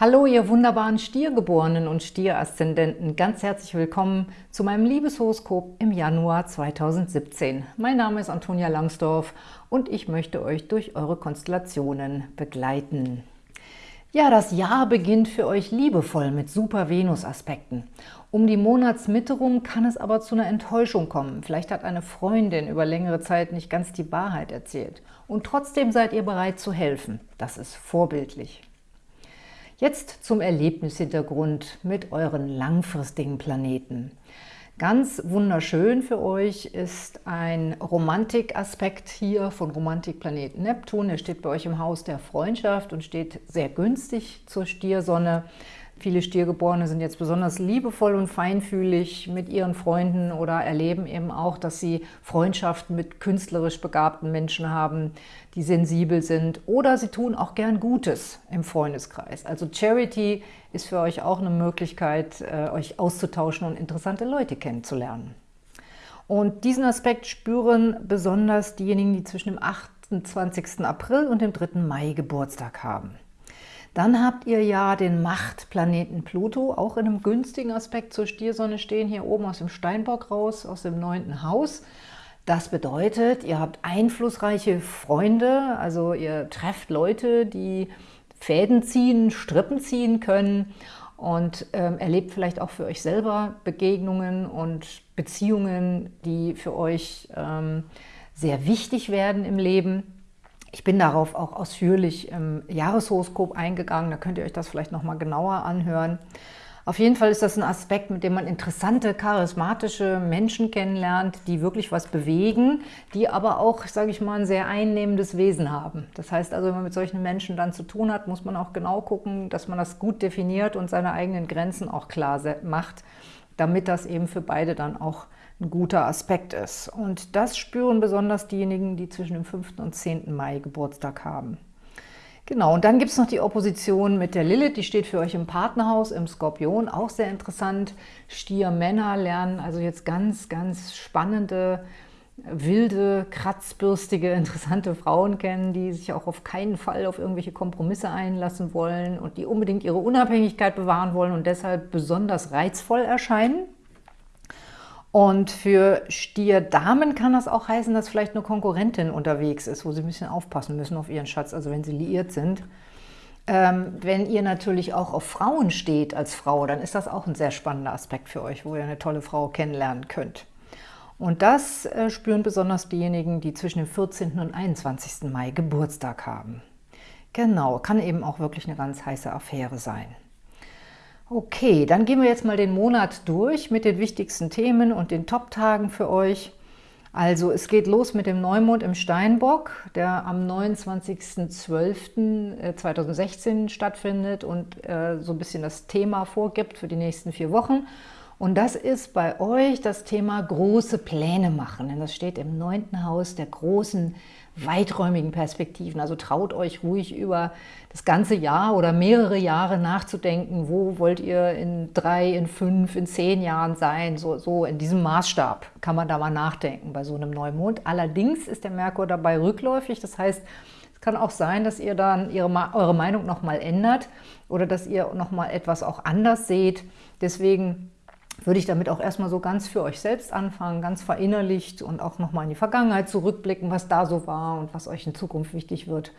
Hallo, ihr wunderbaren Stiergeborenen und Stieraszendenten. Ganz herzlich willkommen zu meinem Liebeshoroskop im Januar 2017. Mein Name ist Antonia Langsdorf und ich möchte euch durch eure Konstellationen begleiten. Ja, das Jahr beginnt für euch liebevoll mit Super-Venus-Aspekten. Um die Monatsmitte rum kann es aber zu einer Enttäuschung kommen. Vielleicht hat eine Freundin über längere Zeit nicht ganz die Wahrheit erzählt. Und trotzdem seid ihr bereit zu helfen. Das ist vorbildlich. Jetzt zum Erlebnishintergrund mit euren langfristigen Planeten. Ganz wunderschön für euch ist ein Romantikaspekt hier von Romantikplanet Neptun. Der steht bei euch im Haus der Freundschaft und steht sehr günstig zur Stiersonne. Viele Stiergeborene sind jetzt besonders liebevoll und feinfühlig mit ihren Freunden oder erleben eben auch, dass sie Freundschaften mit künstlerisch begabten Menschen haben, die sensibel sind. Oder sie tun auch gern Gutes im Freundeskreis. Also Charity ist für euch auch eine Möglichkeit, äh, euch auszutauschen und interessante Leute kennenzulernen. Und diesen Aspekt spüren besonders diejenigen, die zwischen dem 28. April und dem 3. Mai Geburtstag haben. Dann habt ihr ja den Machtplaneten Pluto, auch in einem günstigen Aspekt zur Stiersonne stehen, hier oben aus dem Steinbock raus, aus dem neunten Haus. Das bedeutet, ihr habt einflussreiche Freunde, also ihr trefft Leute, die Fäden ziehen, Strippen ziehen können und ähm, erlebt vielleicht auch für euch selber Begegnungen und Beziehungen, die für euch ähm, sehr wichtig werden im Leben. Ich bin darauf auch ausführlich im Jahreshoroskop eingegangen, da könnt ihr euch das vielleicht nochmal genauer anhören. Auf jeden Fall ist das ein Aspekt, mit dem man interessante, charismatische Menschen kennenlernt, die wirklich was bewegen, die aber auch, sage ich mal, ein sehr einnehmendes Wesen haben. Das heißt also, wenn man mit solchen Menschen dann zu tun hat, muss man auch genau gucken, dass man das gut definiert und seine eigenen Grenzen auch klar macht, damit das eben für beide dann auch ein guter Aspekt ist. Und das spüren besonders diejenigen, die zwischen dem 5. und 10. Mai Geburtstag haben. Genau, und dann gibt es noch die Opposition mit der Lilith, die steht für euch im Partnerhaus, im Skorpion, auch sehr interessant. Stier-Männer lernen also jetzt ganz, ganz spannende, wilde, kratzbürstige, interessante Frauen kennen, die sich auch auf keinen Fall auf irgendwelche Kompromisse einlassen wollen und die unbedingt ihre Unabhängigkeit bewahren wollen und deshalb besonders reizvoll erscheinen. Und für Stierdamen kann das auch heißen, dass vielleicht eine Konkurrentin unterwegs ist, wo sie ein bisschen aufpassen müssen auf ihren Schatz, also wenn sie liiert sind. Ähm, wenn ihr natürlich auch auf Frauen steht als Frau, dann ist das auch ein sehr spannender Aspekt für euch, wo ihr eine tolle Frau kennenlernen könnt. Und das äh, spüren besonders diejenigen, die zwischen dem 14. und 21. Mai Geburtstag haben. Genau, kann eben auch wirklich eine ganz heiße Affäre sein. Okay, dann gehen wir jetzt mal den Monat durch mit den wichtigsten Themen und den Top-Tagen für euch. Also es geht los mit dem Neumond im Steinbock, der am 29.12.2016 äh, stattfindet und äh, so ein bisschen das Thema vorgibt für die nächsten vier Wochen. Und das ist bei euch das Thema große Pläne machen, denn das steht im neunten Haus der großen weiträumigen Perspektiven. Also traut euch ruhig über das ganze Jahr oder mehrere Jahre nachzudenken, wo wollt ihr in drei, in fünf, in zehn Jahren sein. So, so in diesem Maßstab kann man da mal nachdenken bei so einem Neumond. Allerdings ist der Merkur dabei rückläufig, das heißt, es kann auch sein, dass ihr dann ihre, eure Meinung nochmal ändert oder dass ihr nochmal etwas auch anders seht. Deswegen würde ich damit auch erstmal so ganz für euch selbst anfangen, ganz verinnerlicht und auch nochmal in die Vergangenheit zurückblicken, was da so war und was euch in Zukunft wichtig wird.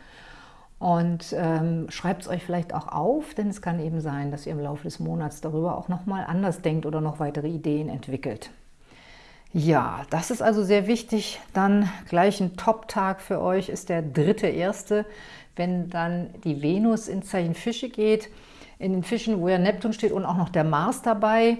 Und ähm, schreibt es euch vielleicht auch auf, denn es kann eben sein, dass ihr im Laufe des Monats darüber auch nochmal anders denkt oder noch weitere Ideen entwickelt. Ja, das ist also sehr wichtig. Dann gleich ein Top-Tag für euch ist der dritte erste, wenn dann die Venus ins Zeichen Fische geht. In den Fischen, wo ja Neptun steht und auch noch der Mars dabei.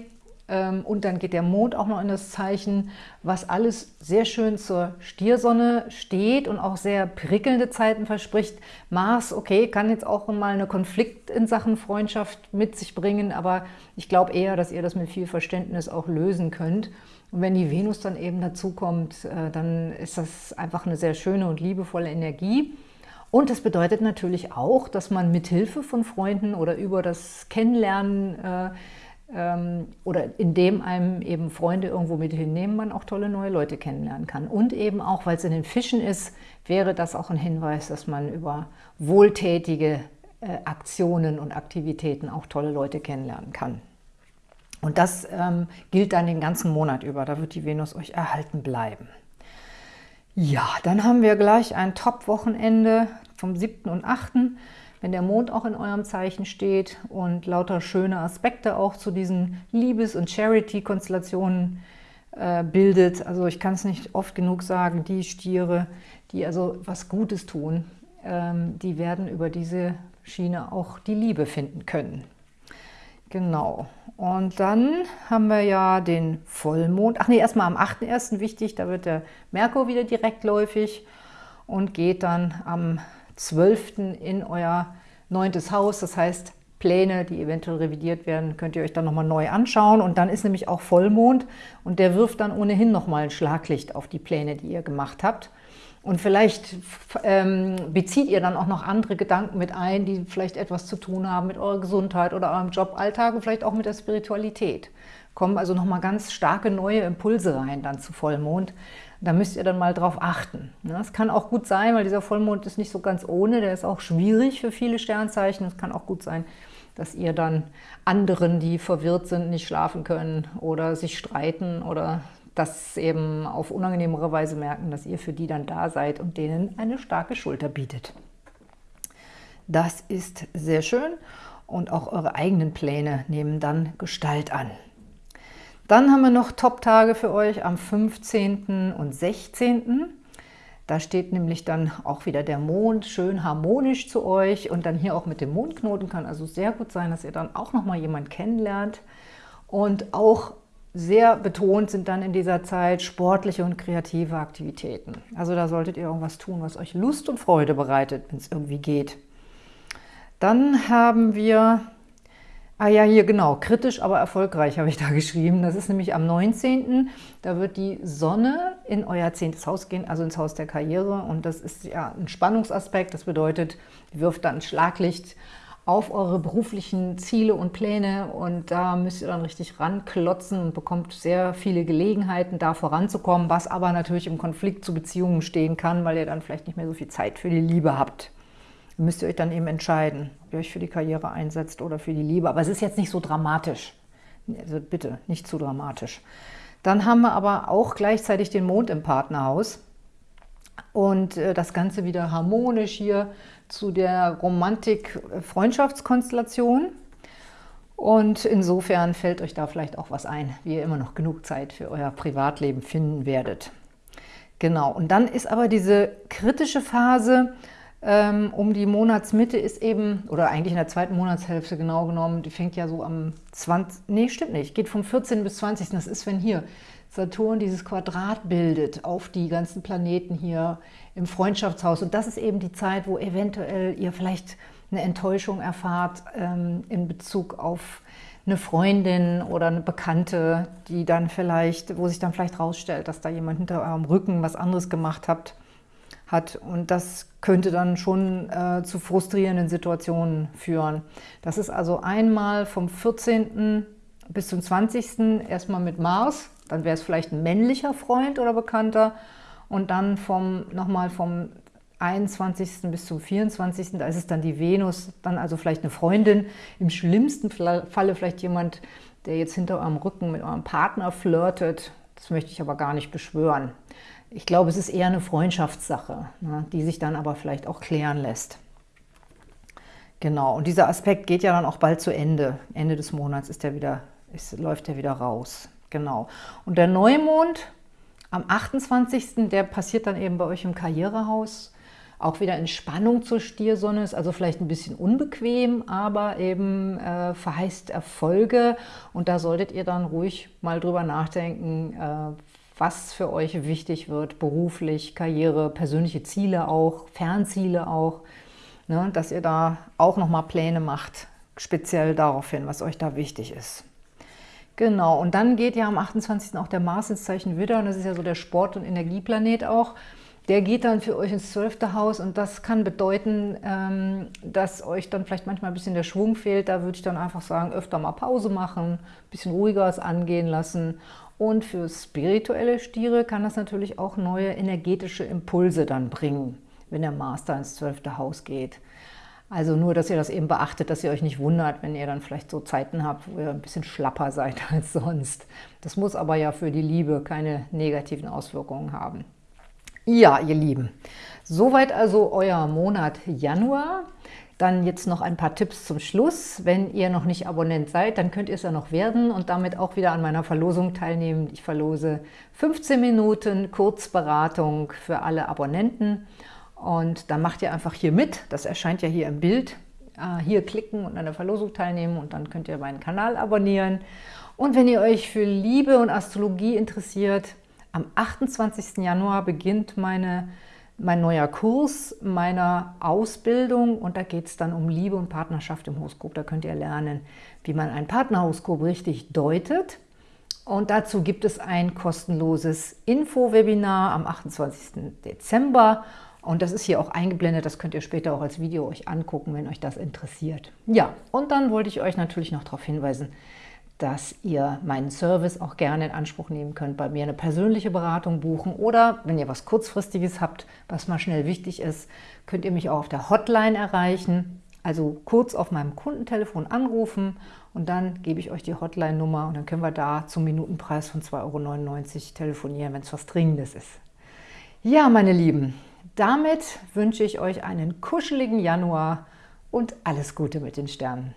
Ähm, und dann geht der Mond auch noch in das Zeichen, was alles sehr schön zur Stiersonne steht und auch sehr prickelnde Zeiten verspricht. Mars, okay, kann jetzt auch mal eine Konflikt in Sachen Freundschaft mit sich bringen, aber ich glaube eher, dass ihr das mit viel Verständnis auch lösen könnt. Und wenn die Venus dann eben dazu kommt, äh, dann ist das einfach eine sehr schöne und liebevolle Energie. Und das bedeutet natürlich auch, dass man mit Hilfe von Freunden oder über das Kennenlernen äh, oder indem einem eben Freunde irgendwo mit hinnehmen, man auch tolle neue Leute kennenlernen kann. Und eben auch, weil es in den Fischen ist, wäre das auch ein Hinweis, dass man über wohltätige äh, Aktionen und Aktivitäten auch tolle Leute kennenlernen kann. Und das ähm, gilt dann den ganzen Monat über. Da wird die Venus euch erhalten bleiben. Ja, dann haben wir gleich ein Top-Wochenende vom 7. und 8., wenn der Mond auch in eurem Zeichen steht und lauter schöne Aspekte auch zu diesen Liebes- und Charity-Konstellationen äh, bildet. Also ich kann es nicht oft genug sagen, die Stiere, die also was Gutes tun, ähm, die werden über diese Schiene auch die Liebe finden können. Genau. Und dann haben wir ja den Vollmond. Ach nee, erstmal am 8.1. wichtig, da wird der Merkur wieder direktläufig und geht dann am 12. in euer neuntes Haus. Das heißt, Pläne, die eventuell revidiert werden, könnt ihr euch dann nochmal neu anschauen. Und dann ist nämlich auch Vollmond und der wirft dann ohnehin nochmal ein Schlaglicht auf die Pläne, die ihr gemacht habt. Und vielleicht ähm, bezieht ihr dann auch noch andere Gedanken mit ein, die vielleicht etwas zu tun haben mit eurer Gesundheit oder eurem Joballtag und vielleicht auch mit der Spiritualität. Kommen also nochmal ganz starke neue Impulse rein dann zu Vollmond. Da müsst ihr dann mal drauf achten. Es kann auch gut sein, weil dieser Vollmond ist nicht so ganz ohne, der ist auch schwierig für viele Sternzeichen. Es kann auch gut sein, dass ihr dann anderen, die verwirrt sind, nicht schlafen können oder sich streiten oder das eben auf unangenehmere Weise merken, dass ihr für die dann da seid und denen eine starke Schulter bietet. Das ist sehr schön und auch eure eigenen Pläne nehmen dann Gestalt an. Dann haben wir noch Top-Tage für euch am 15. und 16. Da steht nämlich dann auch wieder der Mond schön harmonisch zu euch und dann hier auch mit dem Mondknoten kann also sehr gut sein, dass ihr dann auch nochmal jemanden kennenlernt und auch sehr betont sind dann in dieser Zeit sportliche und kreative Aktivitäten. Also da solltet ihr irgendwas tun, was euch Lust und Freude bereitet, wenn es irgendwie geht. Dann haben wir, ah ja, hier genau, kritisch, aber erfolgreich habe ich da geschrieben. Das ist nämlich am 19., da wird die Sonne in euer zehntes Haus gehen, also ins Haus der Karriere. Und das ist ja ein Spannungsaspekt, das bedeutet, wirft dann Schlaglicht auf eure beruflichen Ziele und Pläne und da müsst ihr dann richtig ranklotzen und bekommt sehr viele Gelegenheiten, da voranzukommen, was aber natürlich im Konflikt zu Beziehungen stehen kann, weil ihr dann vielleicht nicht mehr so viel Zeit für die Liebe habt. Müsst ihr euch dann eben entscheiden, ob ihr euch für die Karriere einsetzt oder für die Liebe. Aber es ist jetzt nicht so dramatisch. Also bitte, nicht zu dramatisch. Dann haben wir aber auch gleichzeitig den Mond im Partnerhaus und äh, das Ganze wieder harmonisch hier zu der Romantik-Freundschaftskonstellation. Und insofern fällt euch da vielleicht auch was ein, wie ihr immer noch genug Zeit für euer Privatleben finden werdet. Genau, und dann ist aber diese kritische Phase um die Monatsmitte ist eben, oder eigentlich in der zweiten Monatshälfte genau genommen, die fängt ja so am 20, nee, stimmt nicht, geht vom 14. bis 20. Das ist, wenn hier Saturn dieses Quadrat bildet auf die ganzen Planeten hier im Freundschaftshaus. Und das ist eben die Zeit, wo eventuell ihr vielleicht eine Enttäuschung erfahrt ähm, in Bezug auf eine Freundin oder eine Bekannte, die dann vielleicht, wo sich dann vielleicht rausstellt, dass da jemand hinter eurem Rücken was anderes gemacht hat, hat. Und das könnte dann schon äh, zu frustrierenden Situationen führen. Das ist also einmal vom 14. bis zum 20. erstmal mit Mars, dann wäre es vielleicht ein männlicher Freund oder Bekannter und dann vom, nochmal vom 21. bis zum 24. Da ist es dann die Venus, dann also vielleicht eine Freundin, im schlimmsten Falle vielleicht jemand, der jetzt hinter eurem Rücken mit eurem Partner flirtet. Das möchte ich aber gar nicht beschwören. Ich glaube, es ist eher eine Freundschaftssache, ne, die sich dann aber vielleicht auch klären lässt. Genau, und dieser Aspekt geht ja dann auch bald zu Ende. Ende des Monats ist der wieder, ist, läuft er wieder raus. Genau. Und der Neumond am 28., der passiert dann eben bei euch im Karrierehaus. Auch wieder in Spannung zur Stiersonne, ist also vielleicht ein bisschen unbequem, aber eben äh, verheißt Erfolge. Und da solltet ihr dann ruhig mal drüber nachdenken, äh, was für euch wichtig wird, beruflich, Karriere, persönliche Ziele auch, Fernziele auch, ne, dass ihr da auch nochmal Pläne macht, speziell darauf hin, was euch da wichtig ist. Genau, und dann geht ja am 28. auch der Mars ins Zeichen Widder, und das ist ja so der Sport- und Energieplanet auch. Der geht dann für euch ins zwölfte Haus und das kann bedeuten, ähm, dass euch dann vielleicht manchmal ein bisschen der Schwung fehlt. Da würde ich dann einfach sagen, öfter mal Pause machen, ein bisschen ruhiger es angehen lassen. Und für spirituelle Stiere kann das natürlich auch neue energetische Impulse dann bringen, wenn der da ins zwölfte Haus geht. Also nur, dass ihr das eben beachtet, dass ihr euch nicht wundert, wenn ihr dann vielleicht so Zeiten habt, wo ihr ein bisschen schlapper seid als sonst. Das muss aber ja für die Liebe keine negativen Auswirkungen haben. Ja, ihr Lieben, soweit also euer Monat Januar. Dann jetzt noch ein paar Tipps zum Schluss. Wenn ihr noch nicht Abonnent seid, dann könnt ihr es ja noch werden und damit auch wieder an meiner Verlosung teilnehmen. Ich verlose 15 Minuten Kurzberatung für alle Abonnenten. Und dann macht ihr einfach hier mit. Das erscheint ja hier im Bild. Ah, hier klicken und an der Verlosung teilnehmen und dann könnt ihr meinen Kanal abonnieren. Und wenn ihr euch für Liebe und Astrologie interessiert, am 28. Januar beginnt meine mein neuer Kurs meiner Ausbildung und da geht es dann um Liebe und Partnerschaft im Horoskop. Da könnt ihr lernen, wie man ein Partnerhoroskop richtig deutet. Und dazu gibt es ein kostenloses Info-Webinar am 28. Dezember. Und das ist hier auch eingeblendet, das könnt ihr später auch als Video euch angucken, wenn euch das interessiert. Ja, und dann wollte ich euch natürlich noch darauf hinweisen, dass ihr meinen Service auch gerne in Anspruch nehmen könnt, bei mir eine persönliche Beratung buchen oder wenn ihr was Kurzfristiges habt, was mal schnell wichtig ist, könnt ihr mich auch auf der Hotline erreichen, also kurz auf meinem Kundentelefon anrufen und dann gebe ich euch die Hotline-Nummer und dann können wir da zum Minutenpreis von 2,99 Euro telefonieren, wenn es was Dringendes ist. Ja, meine Lieben, damit wünsche ich euch einen kuscheligen Januar und alles Gute mit den Sternen.